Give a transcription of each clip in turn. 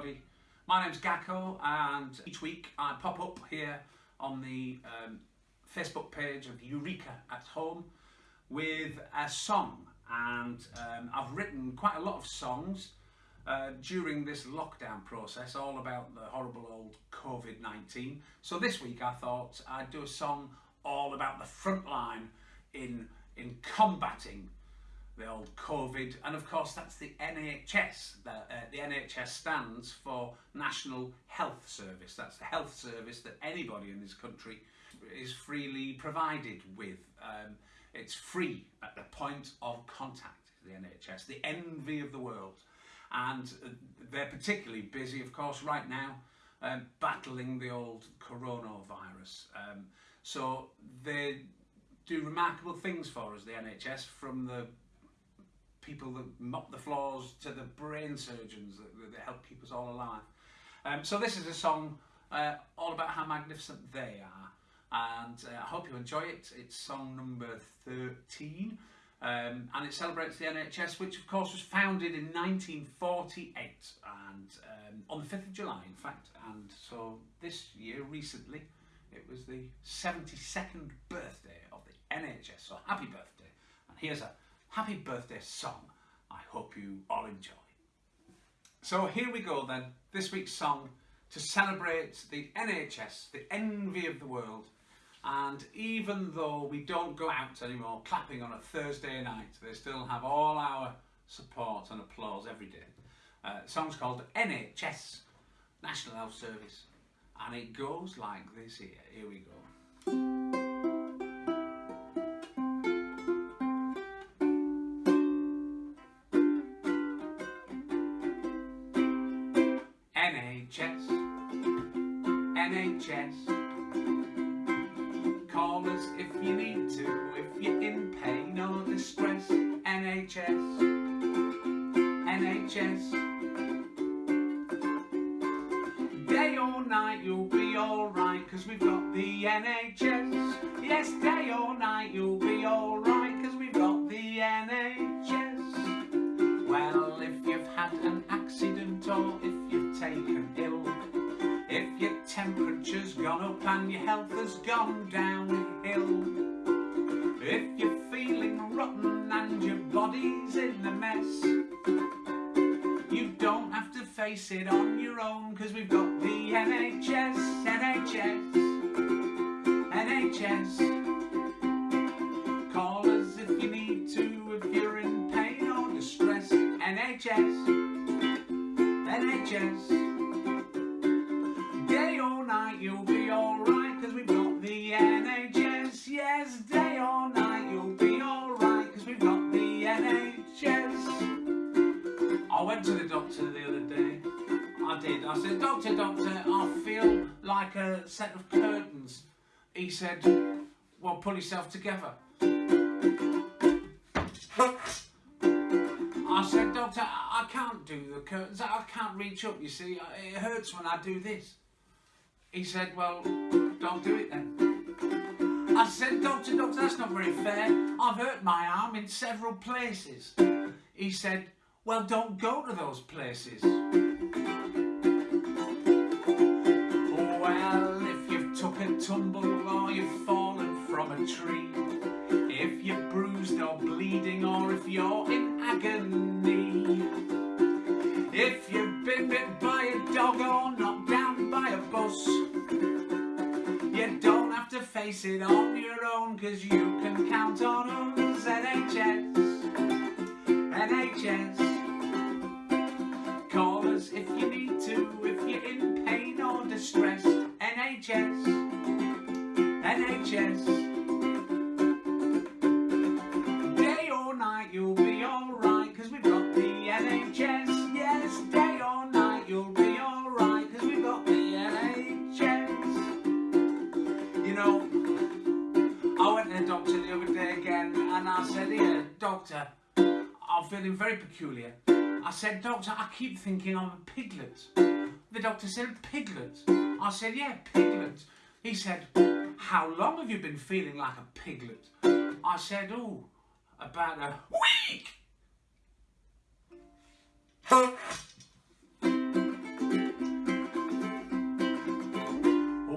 everybody. My name's Gakko and each week I pop up here on the um, Facebook page of Eureka at Home with a song and um, I've written quite a lot of songs uh, during this lockdown process all about the horrible old COVID-19. So this week I thought I'd do a song all about the front line in, in combating the old COVID, and of course that's the NHS. The, uh, the NHS stands for National Health Service. That's the health service that anybody in this country is freely provided with. Um, it's free at the point of contact, the NHS, the envy of the world. And uh, they're particularly busy, of course, right now, um, battling the old coronavirus. Um, so they do remarkable things for us, the NHS, from the people that mop the floors to the brain surgeons that, that help keep us all alive. Um, so this is a song uh, all about how magnificent they are. And uh, I hope you enjoy it. It's song number 13 um, and it celebrates the NHS which of course was founded in 1948 and um, on the 5th of July in fact. And so this year recently it was the 72nd birthday of the NHS so happy birthday. And here's a happy birthday song I hope you all enjoy. So here we go then, this week's song to celebrate the NHS, the envy of the world and even though we don't go out anymore clapping on a Thursday night, they still have all our support and applause every day. Uh, song's called NHS, National Health Service, and it goes like this here. Here we go. NHS. Call us if you need to, if you're in pain or distress. NHS, NHS. Day or night you'll be alright, cause we've got the NHS. Yes, day or night you'll be alright, cause we've got the NHS. Well, if you've had an accident or if you've your temperature's gone up and your health has gone downhill. If you're feeling rotten and your body's in a mess You don't have to face it on your own Cause we've got the NHS, NHS, NHS doctor the other day. I did. I said, doctor, doctor, I feel like a set of curtains. He said, well, pull yourself together. I said, doctor, I can't do the curtains. I can't reach up, you see. It hurts when I do this. He said, well, don't do it then. I said, doctor, doctor, that's not very fair. I've hurt my arm in several places. He said, well, don't go to those places. Well, if you've took a tumble or you've fallen from a tree, if you're bruised or bleeding or if you're in agony, very peculiar. I said, Doctor, I keep thinking I'm a piglet. The doctor said, Piglet? I said, Yeah, piglet. He said, How long have you been feeling like a piglet? I said, Oh, about a week.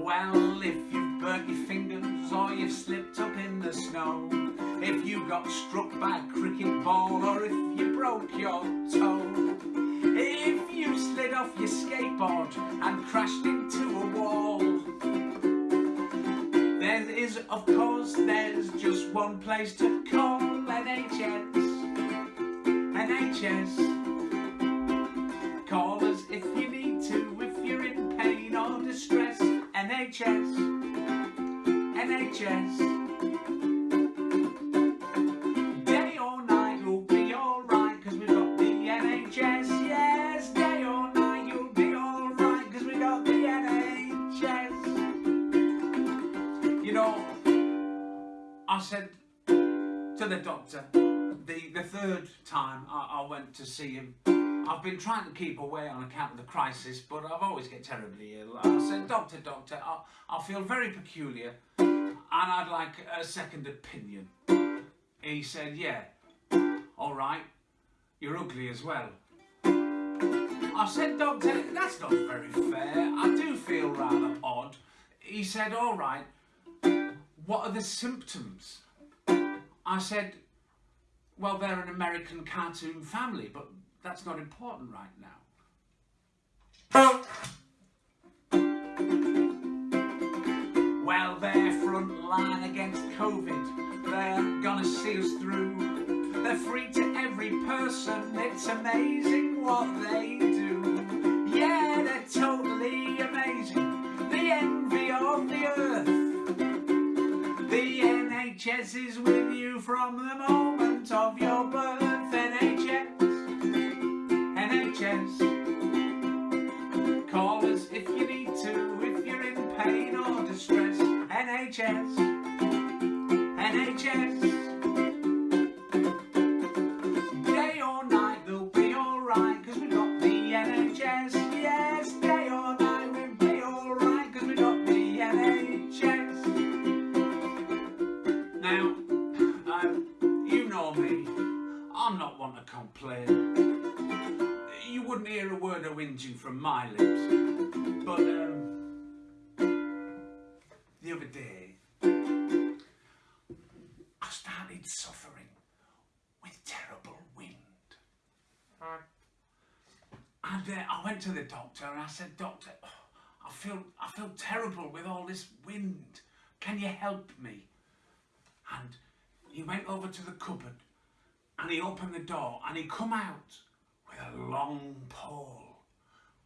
well, you've slipped up in the snow, if you got struck by a cricket ball or if you broke your toe, if you slid off your skateboard and crashed into a wall, there is, of course, there's just one place to call NHS. NHS. Call us if you need to, if you're in pain or distress. NHS. NHS. Day or night, you'll be alright, cause we've got the NHS. Yes, day or night, you'll be got the NHS. You know, I said to the doctor, the, the third time I, I went to see him, I've been trying to keep away on account of the crisis, but I've always get terribly ill. I said, doctor, doctor, I, I feel very peculiar and I'd like a second opinion. He said, yeah, all right, you're ugly as well. I said, doctor, that's not very fair. I do feel rather odd. He said, all right, what are the symptoms? I said, well, they're an American cartoon family, but that's not important right now. Well, they're front line against COVID. They're gonna see us through. They're free to every person. It's amazing what they do. Yeah, they're totally amazing. The envy of the earth. The NHS is with you from the moment of your birth. NHS, NHS. Call us if you need to, if you're in pain or distress. NHS, NHS. Day or night, they'll be alright, cause we got the NHS. Yes, day or night, we'll be alright, cause we got the NHS. Now, um, you know me, I'm not one to complain. You wouldn't hear a word of whinging from my lips. But um, the other day, I started suffering with terrible wind. And uh, I went to the doctor and I said, Doctor, oh, I feel I feel terrible with all this wind. Can you help me? And he went over to the cupboard and he opened the door and he come out with a long pole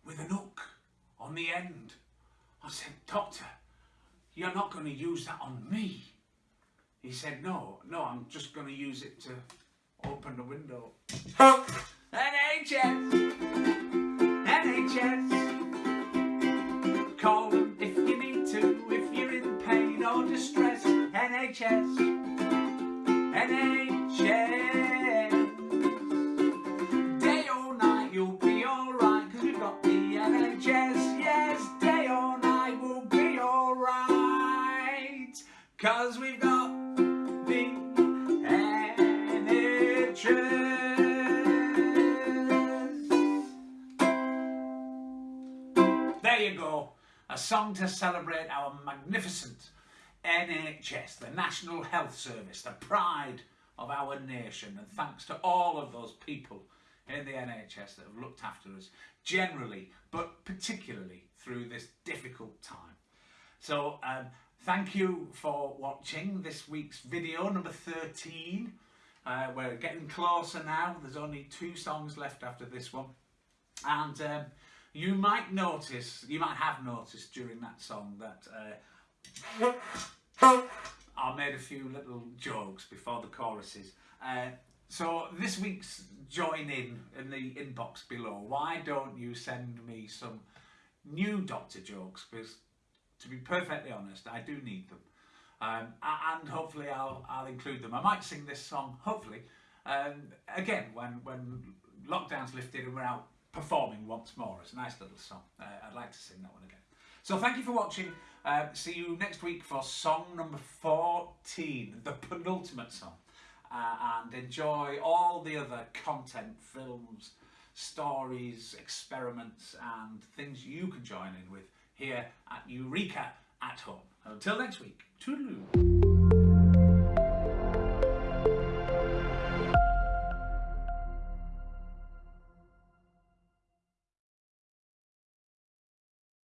with an hook on the end. I said, Doctor, you're not going to use that on me. He said, no, no, I'm just going to use it to open the window. NHS! NHS! Call them if you need to, if you're in pain or distress. NHS! NHS! NHS. There you go, a song to celebrate our magnificent NHS, the National Health Service, the pride of our nation. And thanks to all of those people in the NHS that have looked after us generally, but particularly through this difficult time. So um, thank you for watching this week's video number 13. Uh, we're getting closer now. There's only two songs left after this one. And um, you might notice, you might have noticed during that song that uh, I made a few little jokes before the choruses. Uh, so this week's join in in the inbox below. Why don't you send me some new Doctor jokes? Because to be perfectly honest, I do need them. Um, and hopefully I'll, I'll include them. I might sing this song, hopefully, um, again when, when lockdown's lifted and we're out performing once more. It's a nice little song. Uh, I'd like to sing that one again. So thank you for watching. Uh, see you next week for song number 14, the penultimate song. Uh, and enjoy all the other content, films, stories, experiments and things you can join in with here at Eureka at Home. Until next week, toodaloo.